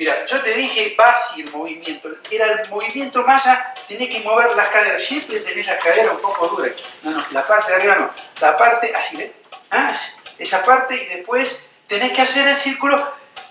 Mira, yo te dije base el movimiento. Era el movimiento maya, tenés que mover las caderas. Siempre tenés las caderas un poco duras. No, no, la parte de arriba no. La parte, así, ¿ves? ¿Ah? Esa parte y después tenés que hacer el círculo,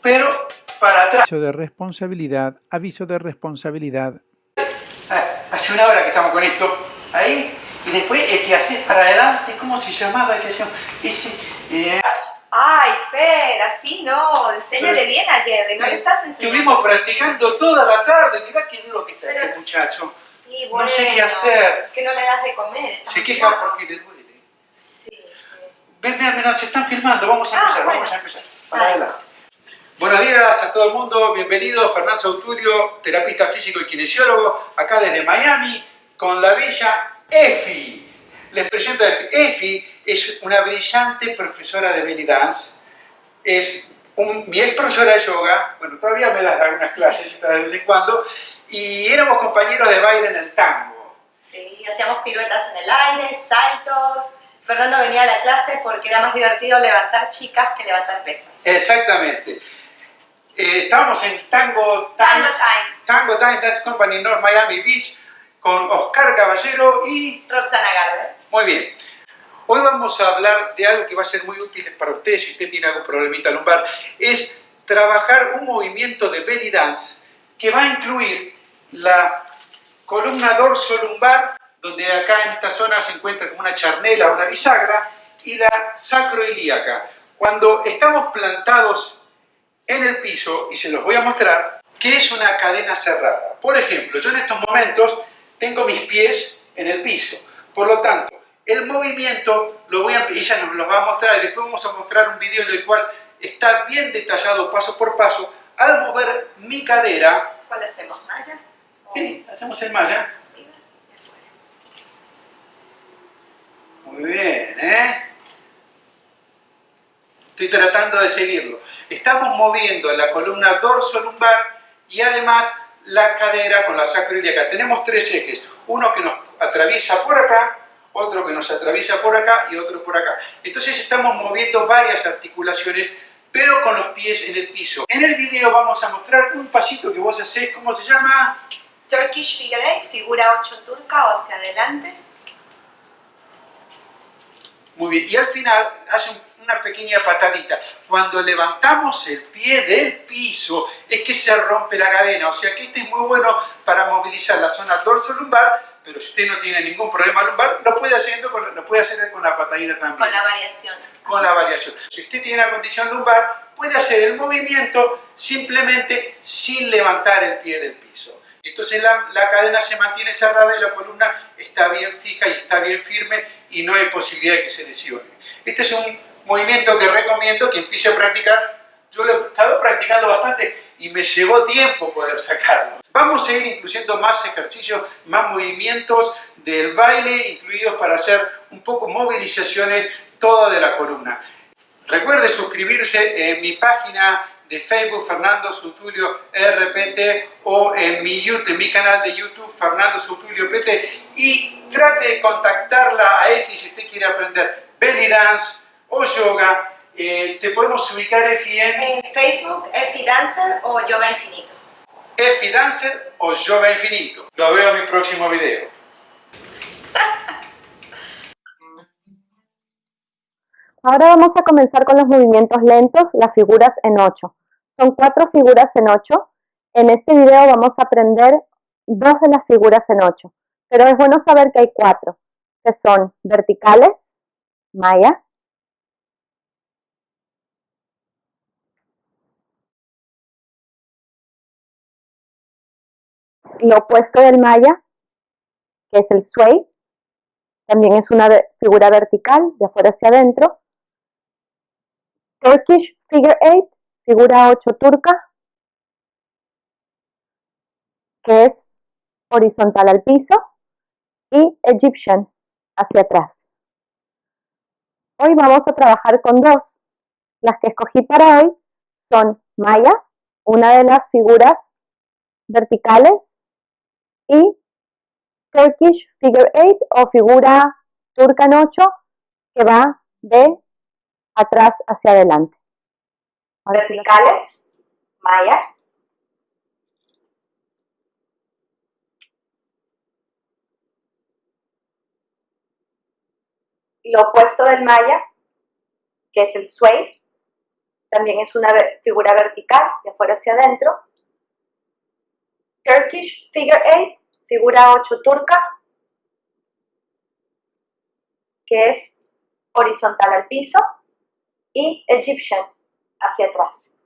pero para atrás. Aviso de responsabilidad, aviso de responsabilidad. Ah, hace una hora que estamos con esto. Ahí. Y después el que haces para adelante, ¿cómo se llamaba? El que? Ese, eh, Ay, Fer, así no, enséñale bien a Jerry, no le estás enseñando. Estuvimos practicando toda la tarde, mirá qué duro que está Pero- este muchacho. Sí, no sé qué hacer. Que no le das de comer. Se queja mal. porque le duele. Sí, sí. Ven, ven, ven, se están filmando, vamos a Ah, empezar, bueno. vamos a empezar. Para adelante. Buenos días a todo el mundo, bienvenido Fernando Sautulio, terapista físico y kinesiólogo, acá desde Miami, con la bella Efi. Les presento a Efi. Efi es una brillante profesora de belly dance, es un- mi ex profesora de yoga, bueno, todavía me das algunas clases de vez en cuando, y éramos compañeros de baile en el tango. Sí, hacíamos piruetas en el aire, saltos. Fernando venía a la clase porque era más divertido levantar chicas que levantar pesas. Exactamente. Eh, estábamos en Tango Tango Times. Tango Times Dance Company North Miami Beach con Oscar Caballero y... Roxana Garber. Muy bien. Hoy vamos a hablar de algo que va a ser muy útil para usted si usted tiene algún problemita lumbar. Es trabajar un movimiento de belly dance que va a incluir la columna dorso-lumbar, donde acá en esta zona se encuentra como una charnela, una bisagra, y la sacroilíaca. Cuando estamos plantados en el piso, y se los voy a mostrar, que es una cadena cerrada. Por ejemplo, yo en estos momentos tengo mis pies en el piso. Por lo tanto, el movimiento lo voy a, ella nos lo va a mostrar y después vamos a mostrar un video en el cual está bien detallado paso por paso al mover mi cadera. ¿Cuál hacemos? ¿Maya? ¿O Sí, hacemos el afuera? Muy bien, ¿eh? Estoy tratando de seguirlo. Estamos moviendo la columna dorso-lumbar y además la cadera con la sacroiliaca. Tenemos tres ejes. Uno que nos atraviesa por acá, otro que nos atraviesa por acá y otro por acá. Entonces estamos moviendo varias articulaciones, pero con los pies en el piso. En el video vamos a mostrar un pasito que vos hacés, ¿cómo se llama? Turkish Figure Eight, figura 8 turca o hacia adelante. Muy bien, y al final hace un- una pequeña patadita. Cuando levantamos el pie del piso es que se rompe la cadena, o sea que este es muy bueno para movilizar la zona dorso-lumbar, pero si usted no tiene ningún problema lumbar, lo puede, haciendo con, lo puede hacer con la patadita también, Con la variación. con la variación. Si usted tiene una condición lumbar, puede hacer el movimiento simplemente sin levantar el pie del piso. Entonces la, la cadena se mantiene cerrada y la columna está bien fija y está bien firme y no hay posibilidad de que se lesione. Este es un movimiento que recomiendo que empiece a practicar. Yo lo he estado practicando bastante y me llevó tiempo poder sacarlo. Vamos a ir incluyendo más ejercicios, más movimientos del baile, incluidos para hacer un poco movilizaciones toda de la columna. Recuerde suscribirse en mi página de Facebook Fernando Sutulio RPT o en mi, YouTube, en mi canal de YouTube Fernando Sutulio PT y trate de contactarla a Efi si usted quiere aprender belly dance o yoga. Eh, te podemos ubicar Efi en En Facebook, Effie Dancer o Yoga Infinito. Efi Dancer o Yoga Infinito. Lo veo en mi próximo video. Ahora vamos a comenzar con los movimientos lentos, las figuras en 8. Son cuatro figuras en 8. En este video vamos a aprender dos de las figuras en 8. Pero es bueno saber que hay cuatro, que son verticales, maya, lo opuesto del maya, que es el sway, también es una figura vertical, de afuera hacia adentro. Turkish Figure Eight, figura 8 turca, que es horizontal al piso, y Egyptian, hacia atrás. Hoy vamos a trabajar con dos. Las que escogí para hoy son Maya, una de las figuras verticales, y Turkish Figure 8 o figura turca en 8 que va de atrás hacia adelante. Verticales, Maya. Lo opuesto del Maya, que es el Sway, también es una figura vertical de afuera hacia adentro. Turkish Figure 8 figura 8 turca, que es horizontal al piso, y Egyptian, hacia atrás.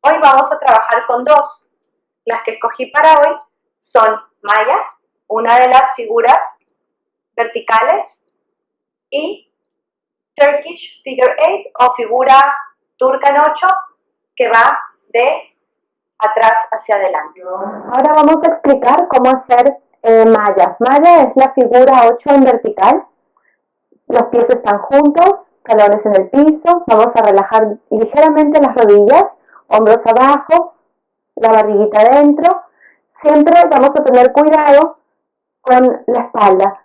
Hoy vamos a trabajar con dos. Las que escogí para hoy son Maya, una de las figuras verticales, y Turkish Figure 8 o figura turca en 8 que va de atrás hacia adelante. Ahora vamos a explicar cómo hacer eh, Maya. Maya es la figura 8 en vertical. Los pies están juntos, talones en el piso. Vamos a relajar ligeramente las rodillas, hombros abajo, la barriguita adentro. Siempre vamos a tener cuidado con la espalda.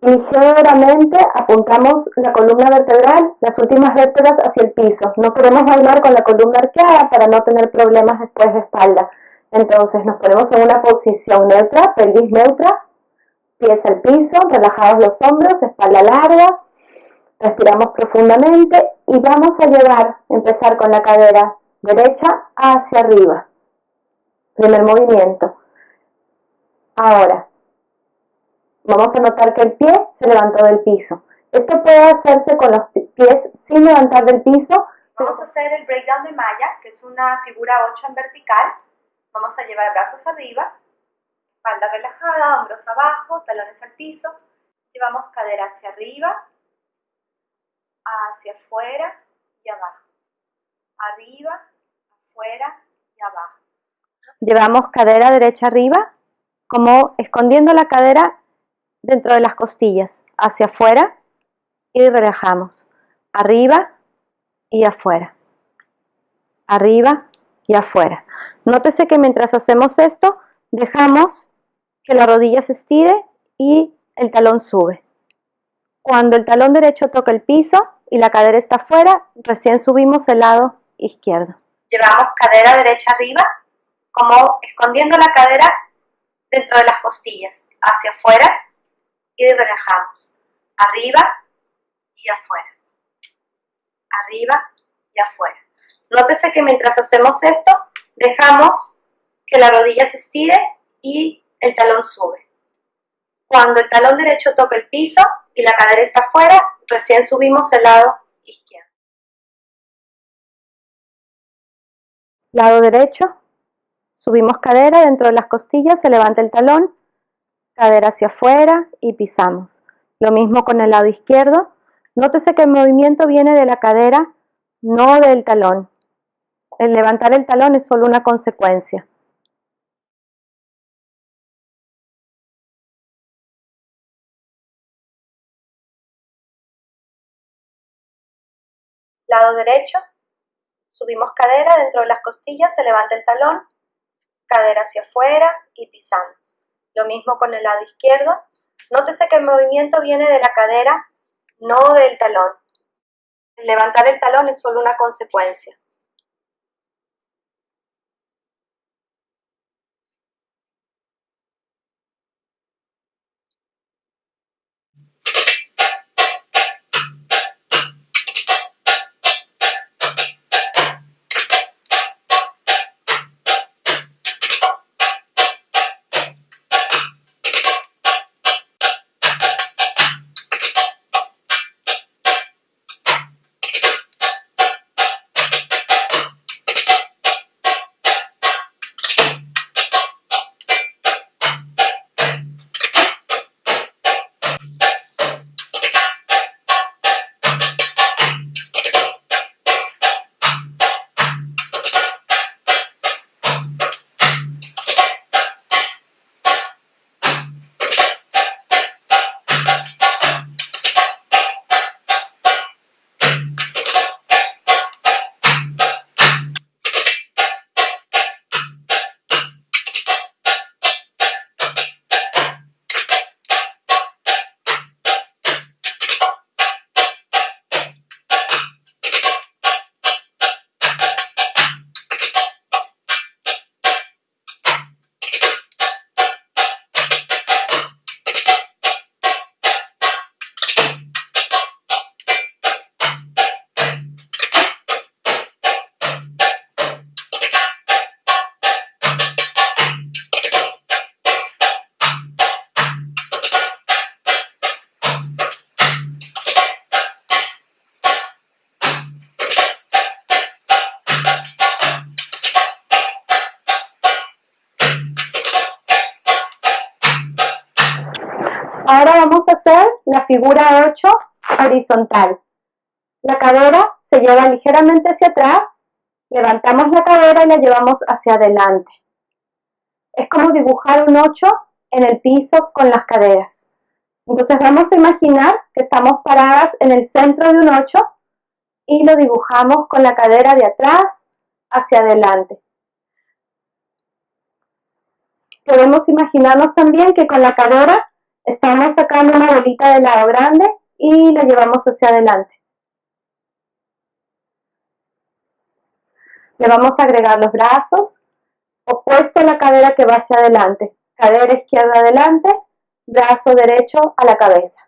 Ligeramente apuntamos la columna vertebral, las últimas vértebras hacia el piso. No queremos bailar con la columna arqueada para no tener problemas después de espalda. Entonces nos ponemos en una posición neutra, pelvis neutra, pies al piso, relajados los hombros, espalda larga, respiramos profundamente y vamos a llevar, empezar con la cadera derecha hacia arriba. Primer movimiento. Ahora, vamos a notar que el pie se levantó del piso. Esto puede hacerse con los pies sin levantar del piso. Vamos a hacer el breakdown de Maya, que es una figura 8 en vertical. Vamos a llevar brazos arriba, espalda relajada, hombros abajo, talones al piso. Llevamos cadera hacia arriba, hacia afuera y abajo. Arriba, afuera y abajo. Llevamos cadera derecha arriba, como escondiendo la cadera dentro de las costillas, hacia afuera y relajamos. Arriba y afuera. Arriba y afuera. Nótese que mientras hacemos esto, dejamos que la rodilla se estire y el talón sube. Cuando el talón derecho toca el piso y la cadera está afuera, recién subimos el lado izquierdo. Llevamos cadera derecha arriba, como escondiendo la cadera dentro de las costillas, hacia afuera y relajamos. Arriba y afuera. Arriba y afuera. Nótese que mientras hacemos esto, dejamos que la rodilla se estire y el talón sube. Cuando el talón derecho toca el piso y la cadera está afuera, recién subimos el lado izquierdo. Lado derecho, subimos cadera dentro de las costillas, se levanta el talón, cadera hacia afuera y pisamos. Lo mismo con el lado izquierdo. Nótese que el movimiento viene de la cadera, no del talón. El levantar el talón es solo una consecuencia. Lado derecho, subimos cadera dentro de las costillas, se levanta el talón, cadera hacia afuera y pisamos. Lo mismo con el lado izquierdo. Nótese que el movimiento viene de la cadera, no del talón. levantar el talón es solo una consecuencia. Ahora vamos a hacer la figura 8 horizontal. La cadera se lleva ligeramente hacia atrás, levantamos la cadera y la llevamos hacia adelante. Es como dibujar un 8 en el piso con las caderas. Entonces vamos a imaginar que estamos paradas en el centro de un 8 y lo dibujamos con la cadera de atrás hacia adelante. Podemos imaginarnos también que con la cadera estamos sacando una bolita de lado grande y la llevamos hacia adelante. Le vamos a agregar los brazos, opuesto a la cadera que va hacia adelante. Cadera izquierda adelante, brazo derecho a la cabeza.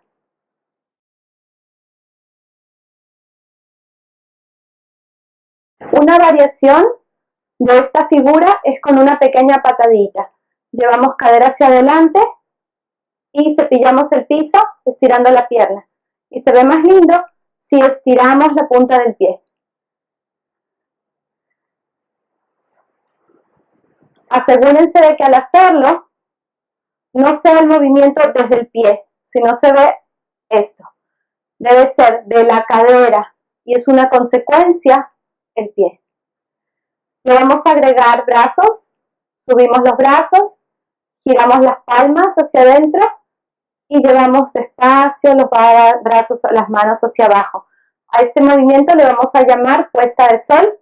Una variación de esta figura es con una pequeña patadita. Llevamos cadera hacia adelante y cepillamos el piso estirando la pierna. Y se ve más lindo si estiramos la punta del pie. Asegúrense de que al hacerlo no sea el movimiento desde el pie, sino se ve esto. Debe ser de la cadera y es una consecuencia el pie. Le vamos a agregar brazos, subimos los brazos, giramos las palmas hacia adentro y llevamos despacio los brazos, las manos hacia abajo. A este movimiento le vamos a llamar puesta de sol.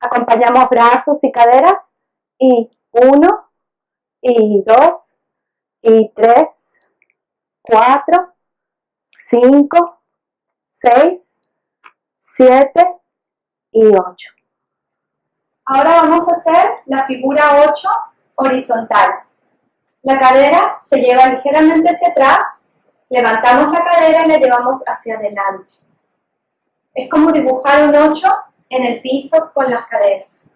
Acompañamos brazos y caderas y uno, y dos, y tres, cuatro, cinco, seis, siete y ocho. Ahora vamos a hacer la figura 8 horizontal. La cadera se lleva ligeramente hacia atrás, levantamos la cadera y la llevamos hacia adelante. Es como dibujar un 8 en el piso con las caderas.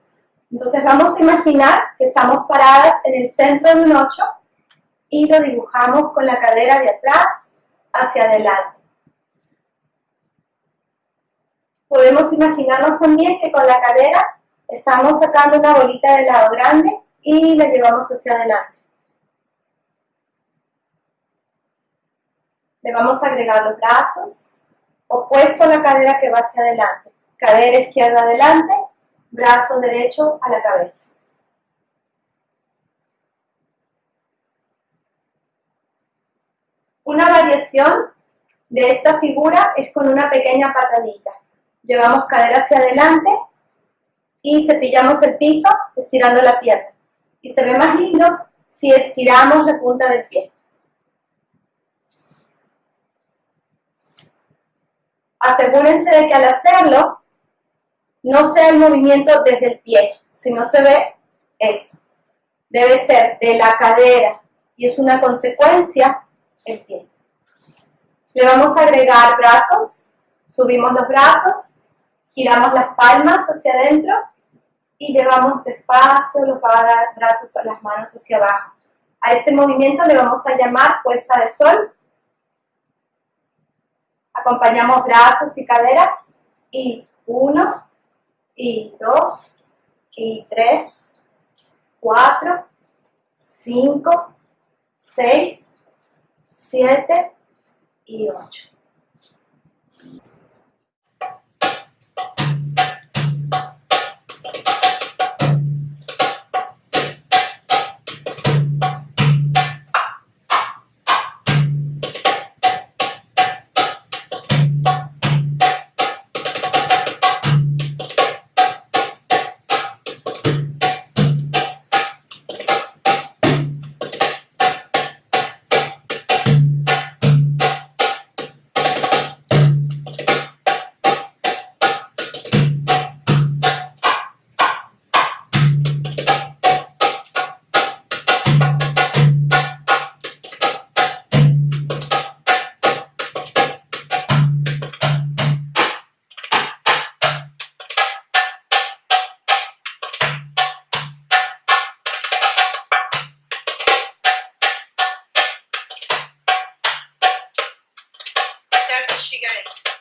Entonces vamos a imaginar que estamos paradas en el centro de un 8 y lo dibujamos con la cadera de atrás hacia adelante. Podemos imaginarnos también que con la cadera estamos sacando una bolita de lado grande y la llevamos hacia adelante. Vamos a agregar los brazos, opuesto a la cadera que va hacia adelante. Cadera izquierda adelante, brazo derecho a la cabeza. Una variación de esta figura es con una pequeña patadita. Llevamos cadera hacia adelante y cepillamos el piso estirando la pierna. Y se ve más lindo si estiramos la punta del pie. Asegúrense de que al hacerlo no sea el movimiento desde el pie, sino se ve esto. Debe ser de la cadera y es una consecuencia el pie. Le vamos a agregar brazos, subimos los brazos, giramos las palmas hacia adentro y llevamos despacio los brazos a las manos hacia abajo. A este movimiento le vamos a llamar puesta de sol Acompañamos brazos y caderas. Y uno, y dos, y tres, cuatro, cinco, seis, siete y ocho. she goes.